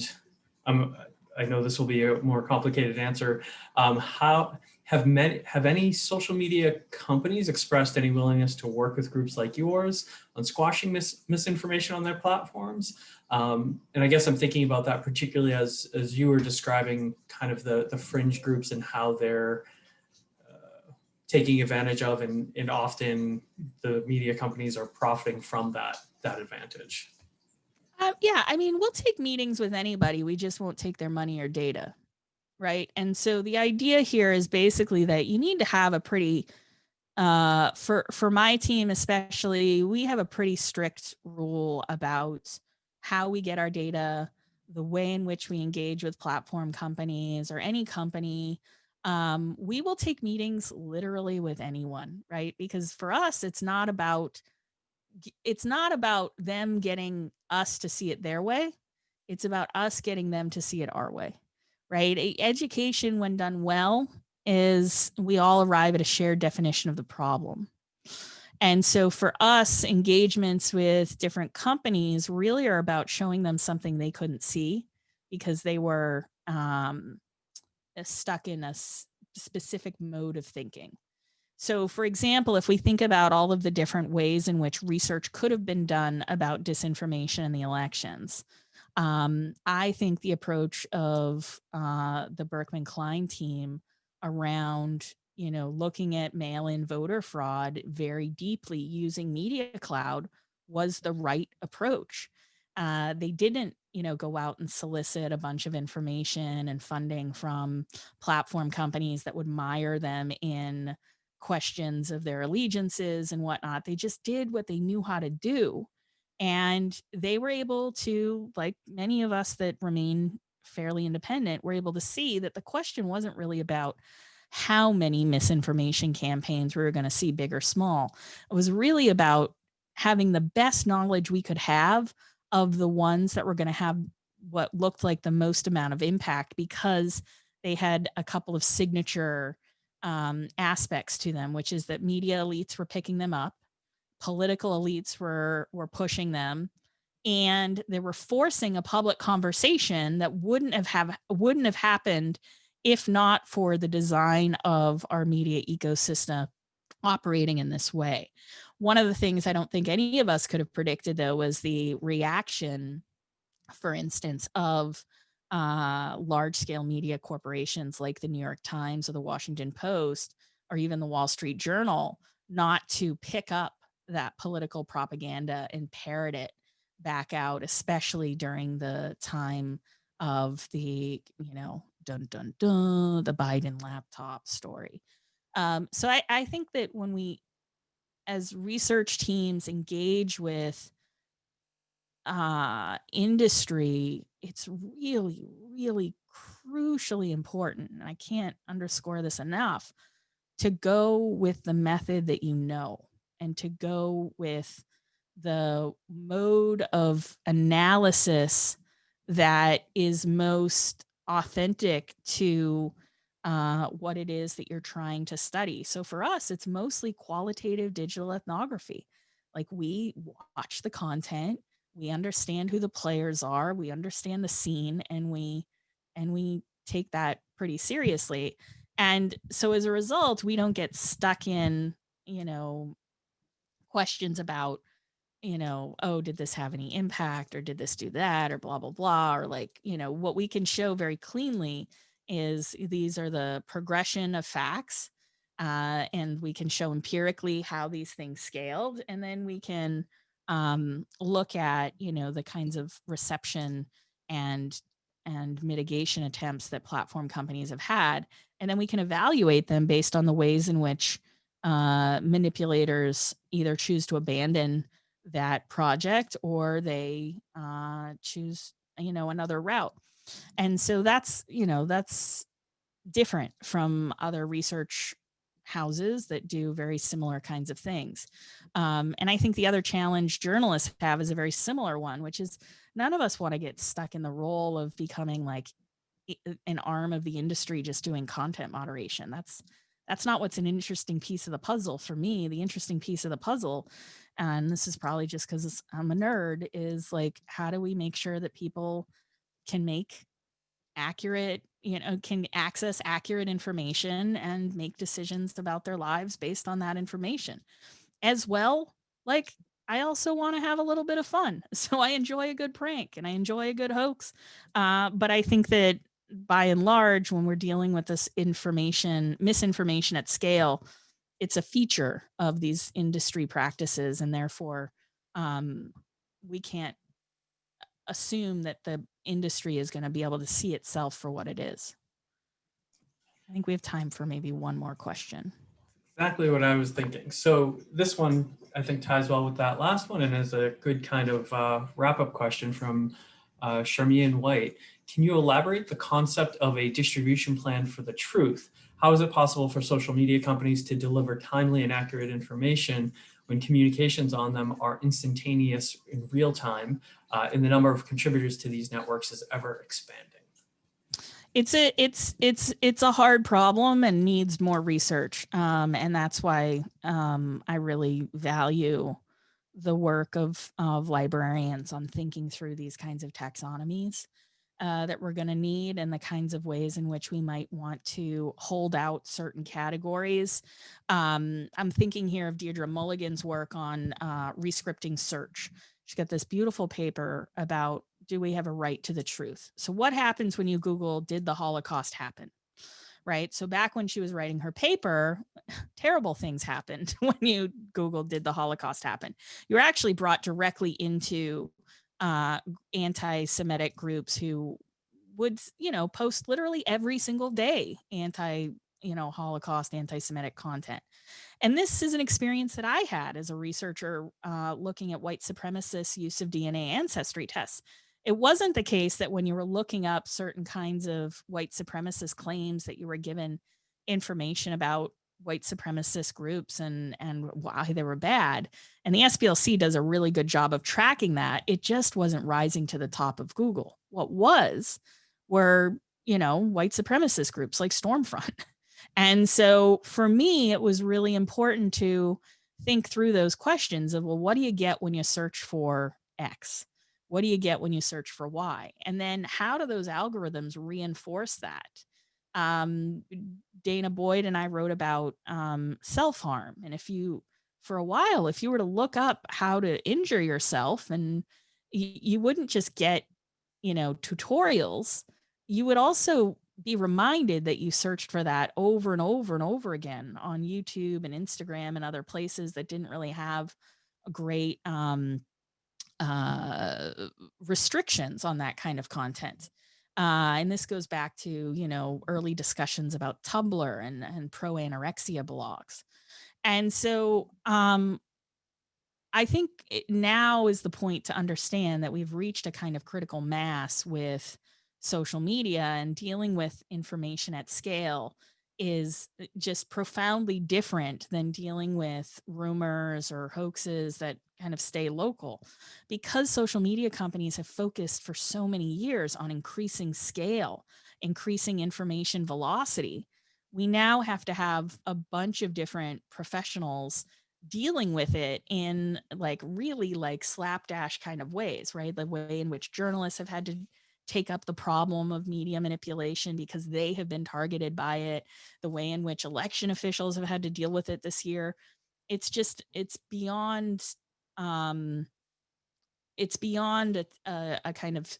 um, I know this will be a more complicated answer, um, how have many, have any social media companies expressed any willingness to work with groups like yours on squashing mis misinformation on their platforms? Um, and I guess I'm thinking about that particularly as, as you were describing kind of the, the fringe groups and how they're uh, taking advantage of and, and often the media companies are profiting from that, that advantage. Uh, yeah, I mean, we'll take meetings with anybody. We just won't take their money or data. Right. And so the idea here is basically that you need to have a pretty uh for for my team especially we have a pretty strict rule about how we get our data the way in which we engage with platform companies or any company. Um, we will take meetings literally with anyone right? Because for us it's not about it's not about them getting us to see it their way. It's about us getting them to see it our way right? Education, when done well, is we all arrive at a shared definition of the problem. And so for us, engagements with different companies really are about showing them something they couldn't see because they were um, stuck in a specific mode of thinking. So for example, if we think about all of the different ways in which research could have been done about disinformation in the elections, um, I think the approach of uh, the Berkman Klein team around, you know, looking at mail-in voter fraud very deeply using Media Cloud was the right approach. Uh, they didn't, you know, go out and solicit a bunch of information and funding from platform companies that would mire them in questions of their allegiances and whatnot. They just did what they knew how to do and they were able to, like many of us that remain fairly independent, were able to see that the question wasn't really about how many misinformation campaigns we were going to see big or small. It was really about having the best knowledge we could have of the ones that were going to have what looked like the most amount of impact because they had a couple of signature um, aspects to them, which is that media elites were picking them up political elites were were pushing them and they were forcing a public conversation that wouldn't have, have wouldn't have happened if not for the design of our media ecosystem operating in this way. One of the things I don't think any of us could have predicted though was the reaction, for instance, of uh, large scale media corporations like the New York Times or the Washington Post or even the Wall Street Journal not to pick up that political propaganda and parrot it back out, especially during the time of the, you know, dun dun dun, the Biden laptop story. Um, so I, I think that when we, as research teams, engage with uh, industry, it's really, really crucially important. And I can't underscore this enough to go with the method that you know and to go with the mode of analysis that is most authentic to uh, what it is that you're trying to study. So for us, it's mostly qualitative digital ethnography. Like we watch the content, we understand who the players are, we understand the scene, and we and we take that pretty seriously. And so as a result, we don't get stuck in, you know, questions about, you know, oh, did this have any impact or did this do that or blah, blah, blah. Or like, you know, what we can show very cleanly is these are the progression of facts. Uh, and we can show empirically how these things scaled. And then we can um, look at, you know, the kinds of reception and and mitigation attempts that platform companies have had. And then we can evaluate them based on the ways in which uh, manipulators either choose to abandon that project or they uh, choose, you know, another route. And so that's, you know, that's different from other research houses that do very similar kinds of things. Um, and I think the other challenge journalists have is a very similar one, which is none of us want to get stuck in the role of becoming like an arm of the industry just doing content moderation. That's that's not what's an interesting piece of the puzzle for me. The interesting piece of the puzzle, and this is probably just because I'm a nerd, is like how do we make sure that people can make accurate, you know, can access accurate information and make decisions about their lives based on that information. As well, like I also want to have a little bit of fun. So I enjoy a good prank and I enjoy a good hoax. Uh, but I think that by and large, when we're dealing with this information, misinformation at scale, it's a feature of these industry practices. And therefore, um, we can't assume that the industry is going to be able to see itself for what it is. I think we have time for maybe one more question. Exactly what I was thinking. So this one, I think ties well with that last one and is a good kind of uh, wrap-up question from uh, Charmian White. Can you elaborate the concept of a distribution plan for the truth? How is it possible for social media companies to deliver timely and accurate information when communications on them are instantaneous in real time uh, and the number of contributors to these networks is ever expanding? it's a it's it's it's a hard problem and needs more research um, and that's why um, i really value the work of of librarians on thinking through these kinds of taxonomies uh, that we're going to need and the kinds of ways in which we might want to hold out certain categories. Um, I'm thinking here of Deirdre Mulligan's work on uh, rescripting search. She's got this beautiful paper about do we have a right to the truth? So what happens when you Google, did the Holocaust happen? Right. So back when she was writing her paper, terrible things happened when you Google, did the Holocaust happen? You're actually brought directly into uh, anti-Semitic groups who would, you know, post literally every single day anti, you know, Holocaust, anti-Semitic content. And this is an experience that I had as a researcher uh, looking at white supremacists' use of DNA ancestry tests. It wasn't the case that when you were looking up certain kinds of white supremacist claims that you were given information about white supremacist groups and and why they were bad. And the SPLC does a really good job of tracking that. It just wasn't rising to the top of Google. What was were you know white supremacist groups like Stormfront. And so for me it was really important to think through those questions of well what do you get when you search for x? What do you get when you search for y? And then how do those algorithms reinforce that um, danah boyd and I wrote about um, self harm. And if you, for a while, if you were to look up how to injure yourself, and you wouldn't just get, you know, tutorials, you would also be reminded that you searched for that over and over and over again on YouTube and Instagram and other places that didn't really have great um, uh, restrictions on that kind of content. Uh, and this goes back to, you know, early discussions about Tumblr and, and pro anorexia blogs. And so um, I think now is the point to understand that we've reached a kind of critical mass with social media and dealing with information at scale is uh, just profoundly different than dealing with rumors or hoaxes that kind of stay local. Because social media companies have focused for so many years on increasing scale increasing information velocity we now have to have a bunch of different professionals dealing with it in like really like slapdash kind of ways right? The way in which journalists have had to take up the problem of media manipulation because they have been targeted by it, the way in which election officials have had to deal with it this year. It's just, it's beyond, um, it's beyond a, a, a kind of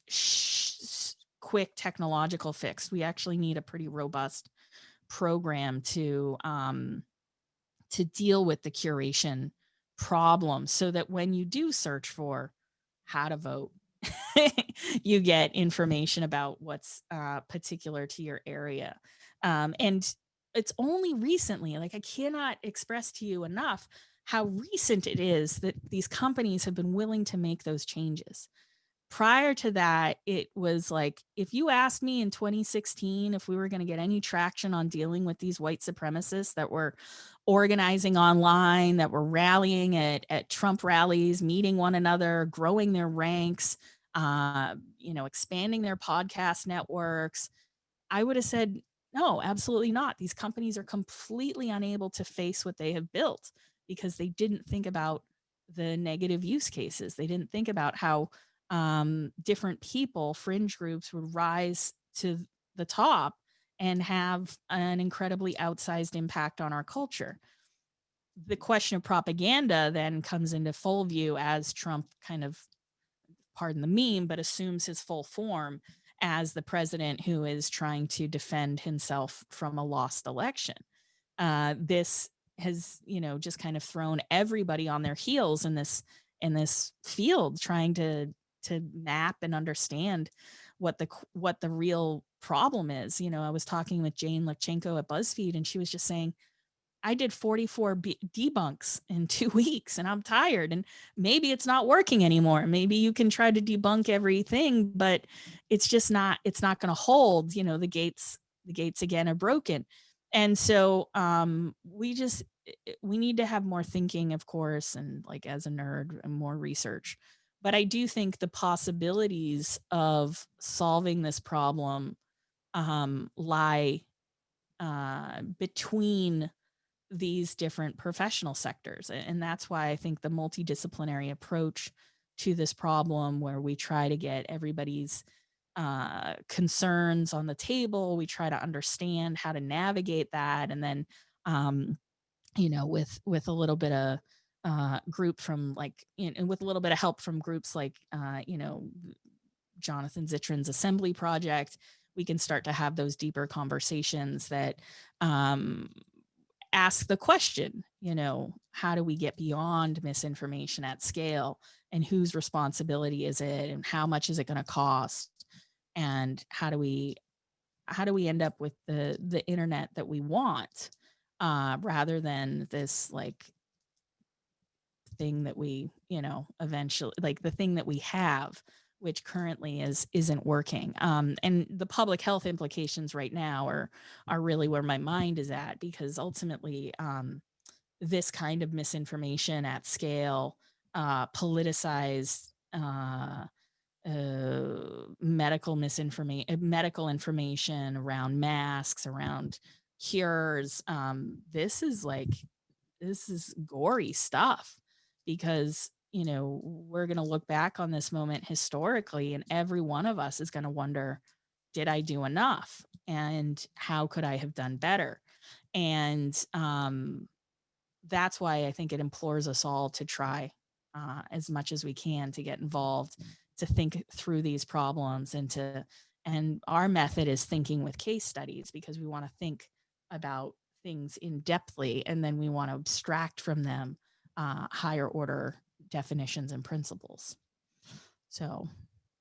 quick technological fix. We actually need a pretty robust program to, um, to deal with the curation problem so that when you do search for how to vote, you get information about what's uh, particular to your area. Um, and it's only recently, like I cannot express to you enough how recent it is that these companies have been willing to make those changes. Prior to that, it was like, if you asked me in 2016 if we were going to get any traction on dealing with these white supremacists that were organizing online, that were rallying at, at Trump rallies, meeting one another, growing their ranks, uh, you know, expanding their podcast networks, I would have said, no, absolutely not. These companies are completely unable to face what they have built because they didn't think about the negative use cases. They didn't think about how um, different people, fringe groups would rise to the top and have an incredibly outsized impact on our culture. The question of propaganda then comes into full view as Trump kind of, pardon the meme, but assumes his full form as the president who is trying to defend himself from a lost election. Uh, this has, you know, just kind of thrown everybody on their heels in this in this field, trying to to map and understand what the what the real problem is. You know, I was talking with Jane Lytvynenko at BuzzFeed, and she was just saying, I did 44 B debunks in two weeks and I'm tired and maybe it's not working anymore. Maybe you can try to debunk everything, but it's just not, it's not going to hold, you know, the gates, the gates again are broken. And so um, we just, we need to have more thinking, of course, and like as a nerd and more research. But I do think the possibilities of solving this problem um, lie uh, between these different professional sectors. And that's why I think the multidisciplinary approach to this problem where we try to get everybody's uh, concerns on the table, we try to understand how to navigate that. And then, um, you know, with, with a little bit of uh, group from like, and with a little bit of help from groups like, uh, you know, Jonathan Zittrain's assembly project, we can start to have those deeper conversations that um, ask the question, you know, how do we get beyond misinformation at scale? And whose responsibility is it? And how much is it going to cost? And how do we how do we end up with the the internet that we want uh, rather than this like thing that we you know eventually like the thing that we have which currently is isn't working. Um, and the public health implications right now are are really where my mind is at because ultimately um, this kind of misinformation at scale, uh, politicized uh, uh, medical misinformation, medical information around masks, around cures. Um, this is like this is gory stuff because you know, we're going to look back on this moment historically and every one of us is going to wonder, did I do enough? And how could I have done better? And um, that's why I think it implores us all to try uh, as much as we can to get involved, to think through these problems and to, and our method is thinking with case studies because we want to think about things in depthly and then we want to abstract from them uh, higher order definitions and principles. So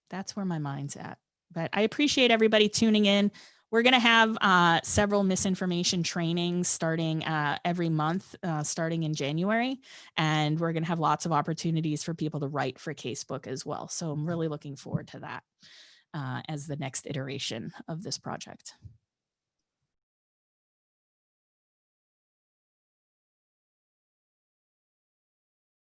that's where my mind's at. But I appreciate everybody tuning in. We're going to have uh, several misinformation trainings starting uh, every month, uh, starting in January. And we're going to have lots of opportunities for people to write for Casebook as well. So I'm really looking forward to that uh, as the next iteration of this project.